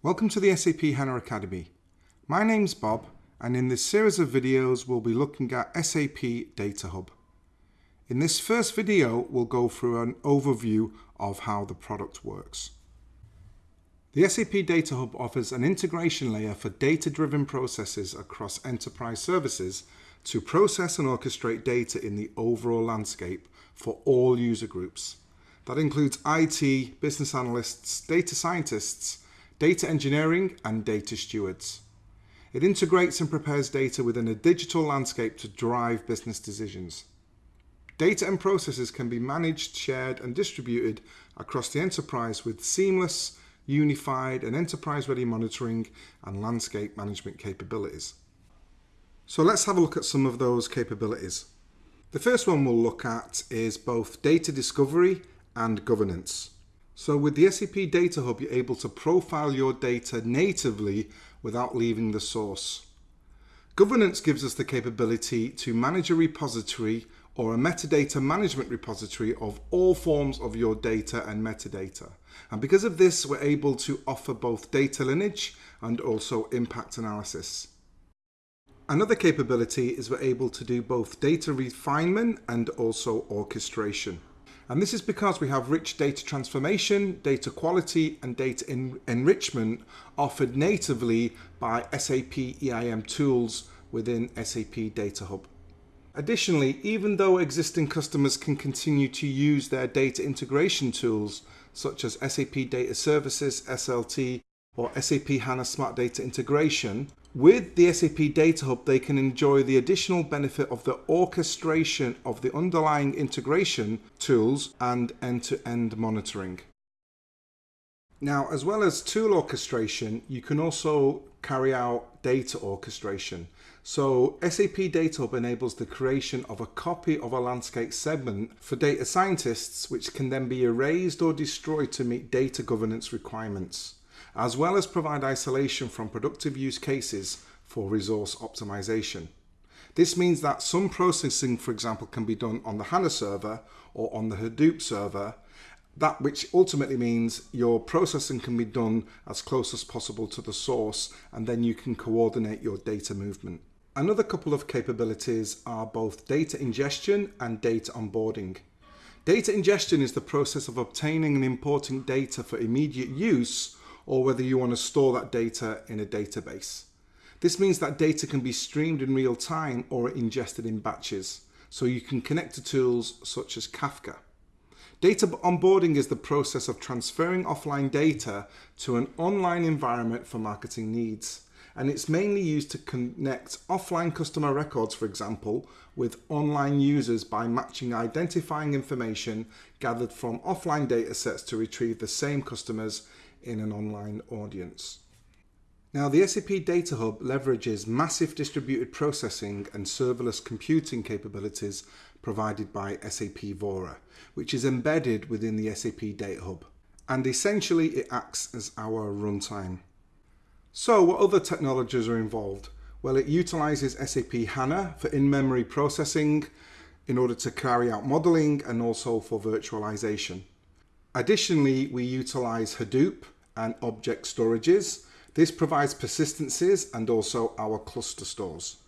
Welcome to the SAP HANA Academy. My name's Bob and in this series of videos we'll be looking at SAP Data Hub. In this first video we'll go through an overview of how the product works. The SAP Data Hub offers an integration layer for data-driven processes across enterprise services to process and orchestrate data in the overall landscape for all user groups. That includes IT, business analysts, data scientists, data engineering and data stewards. It integrates and prepares data within a digital landscape to drive business decisions. Data and processes can be managed, shared and distributed across the enterprise with seamless, unified and enterprise-ready monitoring and landscape management capabilities. So let's have a look at some of those capabilities. The first one we'll look at is both data discovery and governance. So with the SAP Data Hub, you're able to profile your data natively without leaving the source. Governance gives us the capability to manage a repository or a metadata management repository of all forms of your data and metadata. And because of this, we're able to offer both data lineage and also impact analysis. Another capability is we're able to do both data refinement and also orchestration. And this is because we have rich data transformation, data quality and data enrichment offered natively by SAP EIM tools within SAP Data Hub. Additionally, even though existing customers can continue to use their data integration tools such as SAP Data Services, SLT, or SAP HANA Smart Data Integration, with the SAP Data Hub, they can enjoy the additional benefit of the orchestration of the underlying integration tools and end-to-end -end monitoring. Now, as well as tool orchestration, you can also carry out data orchestration. So SAP Data Hub enables the creation of a copy of a landscape segment for data scientists, which can then be erased or destroyed to meet data governance requirements as well as provide isolation from productive use cases for resource optimization. This means that some processing, for example, can be done on the HANA server or on the Hadoop server, that which ultimately means your processing can be done as close as possible to the source and then you can coordinate your data movement. Another couple of capabilities are both data ingestion and data onboarding. Data ingestion is the process of obtaining and importing data for immediate use or whether you want to store that data in a database. This means that data can be streamed in real time or ingested in batches, so you can connect to tools such as Kafka. Data onboarding is the process of transferring offline data to an online environment for marketing needs. And it's mainly used to connect offline customer records, for example, with online users by matching identifying information gathered from offline datasets to retrieve the same customers in an online audience. Now the SAP Data Hub leverages massive distributed processing and serverless computing capabilities provided by SAP Vora, which is embedded within the SAP Data Hub. And essentially it acts as our runtime. So what other technologies are involved? Well, it utilizes SAP HANA for in-memory processing in order to carry out modeling and also for virtualization. Additionally, we utilize Hadoop and object storages. This provides persistencies and also our cluster stores.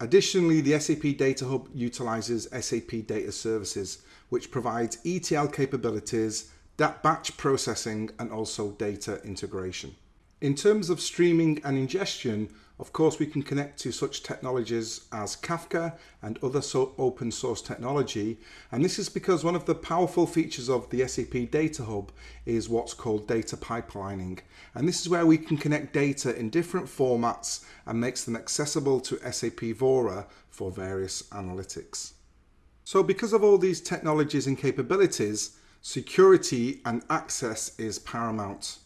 Additionally, the SAP Data Hub utilizes SAP Data Services, which provides ETL capabilities, that batch processing, and also data integration. In terms of streaming and ingestion, of course, we can connect to such technologies as Kafka and other so open source technology. And this is because one of the powerful features of the SAP Data Hub is what's called data pipelining. And this is where we can connect data in different formats and makes them accessible to SAP Vora for various analytics. So because of all these technologies and capabilities, security and access is paramount.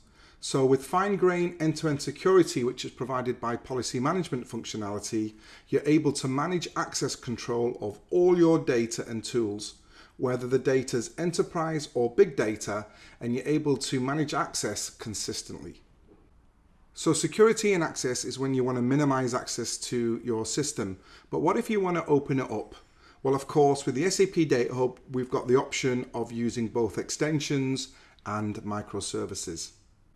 So with fine-grain end-to-end security, which is provided by policy management functionality, you're able to manage access control of all your data and tools, whether the data is enterprise or big data, and you're able to manage access consistently. So security and access is when you want to minimize access to your system. But what if you want to open it up? Well, of course, with the SAP Data Hub, we've got the option of using both extensions and microservices.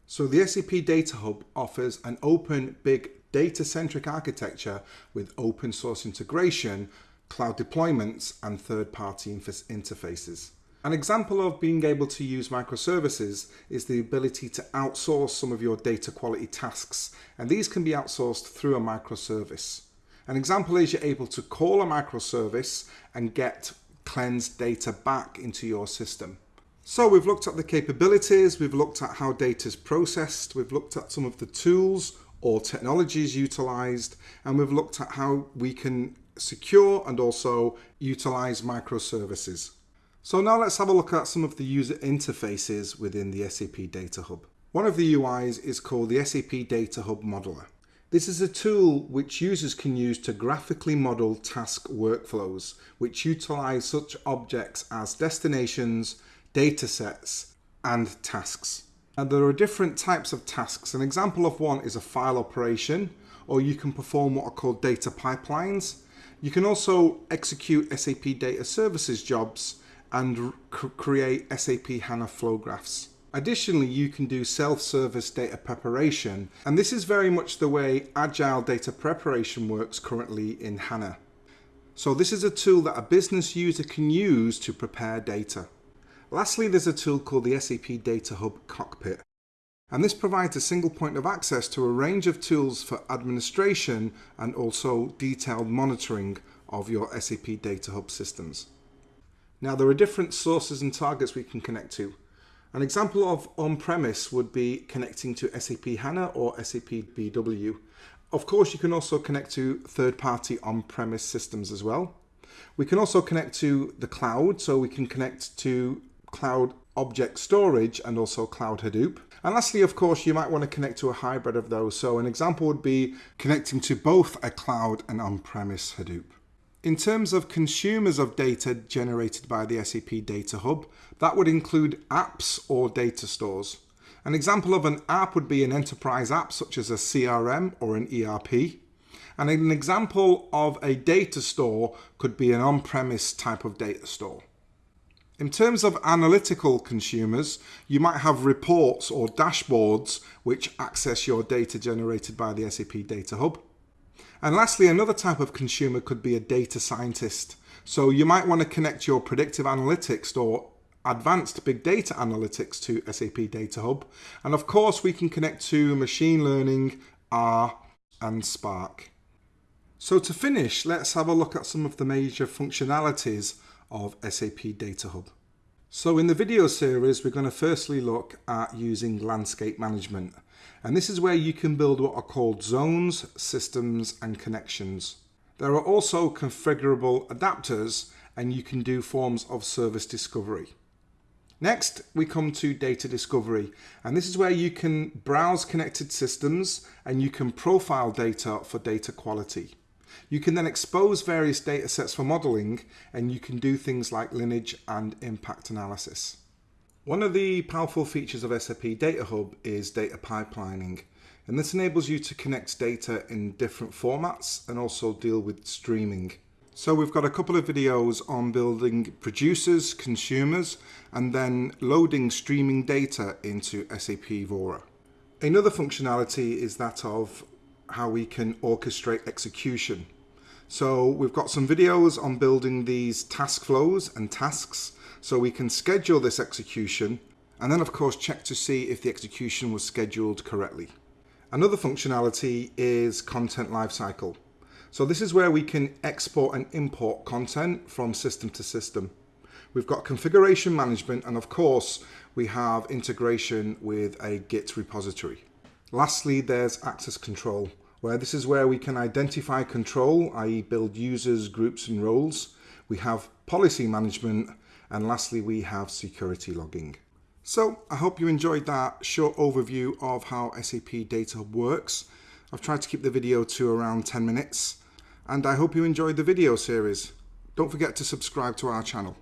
So the SAP Data Hub offers an open, big, data-centric architecture with open source integration, cloud deployments, and third-party interfaces. An example of being able to use microservices is the ability to outsource some of your data quality tasks, and these can be outsourced through a microservice. An example is you're able to call a microservice and get cleansed data back into your system. So we've looked at the capabilities, we've looked at how data is processed, we've looked at some of the tools or technologies utilized, and we've looked at how we can secure and also utilize microservices. So now let's have a look at some of the user interfaces within the SAP Data Hub. One of the UIs is called the SAP Data Hub Modeler. This is a tool which users can use to graphically model task workflows, which utilize such objects as destinations, datasets, and tasks. Now there are different types of tasks. An example of one is a file operation, or you can perform what are called data pipelines. You can also execute SAP Data Services jobs and create SAP HANA flow graphs. Additionally, you can do self-service data preparation, and this is very much the way agile data preparation works currently in HANA. So this is a tool that a business user can use to prepare data. Lastly, there's a tool called the SAP Data Hub Cockpit. And this provides a single point of access to a range of tools for administration and also detailed monitoring of your SAP Data Hub systems. Now there are different sources and targets we can connect to. An example of on-premise would be connecting to SAP HANA or SAP BW. Of course, you can also connect to third-party on-premise systems as well. We can also connect to the cloud, so we can connect to cloud object storage and also cloud Hadoop. And lastly, of course, you might want to connect to a hybrid of those. So an example would be connecting to both a cloud and on-premise Hadoop. In terms of consumers of data generated by the SAP Data Hub, that would include apps or data stores. An example of an app would be an enterprise app such as a CRM or an ERP. And an example of a data store could be an on-premise type of data store. In terms of analytical consumers, you might have reports or dashboards which access your data generated by the SAP Data Hub. And lastly, another type of consumer could be a data scientist. So you might want to connect your predictive analytics or advanced big data analytics to SAP Data Hub. And of course, we can connect to machine learning, R, and Spark. So to finish, let's have a look at some of the major functionalities of SAP Data Hub. So in the video series, we're going to firstly look at using landscape management. And this is where you can build what are called zones, systems and connections. There are also configurable adapters and you can do forms of service discovery. Next, we come to data discovery, and this is where you can browse connected systems and you can profile data for data quality. You can then expose various data sets for modeling and you can do things like lineage and impact analysis. One of the powerful features of SAP Data Hub is data pipelining. And this enables you to connect data in different formats and also deal with streaming. So we've got a couple of videos on building producers, consumers, and then loading streaming data into SAP Vora. Another functionality is that of how we can orchestrate execution. So we've got some videos on building these task flows and tasks so we can schedule this execution and then of course check to see if the execution was scheduled correctly. Another functionality is content lifecycle. So this is where we can export and import content from system to system. We've got configuration management and of course we have integration with a Git repository. Lastly, there's access control where this is where we can identify control, i.e. build users, groups and roles. We have policy management and lastly we have security logging. So I hope you enjoyed that short overview of how SAP Data works. I've tried to keep the video to around 10 minutes and I hope you enjoyed the video series. Don't forget to subscribe to our channel.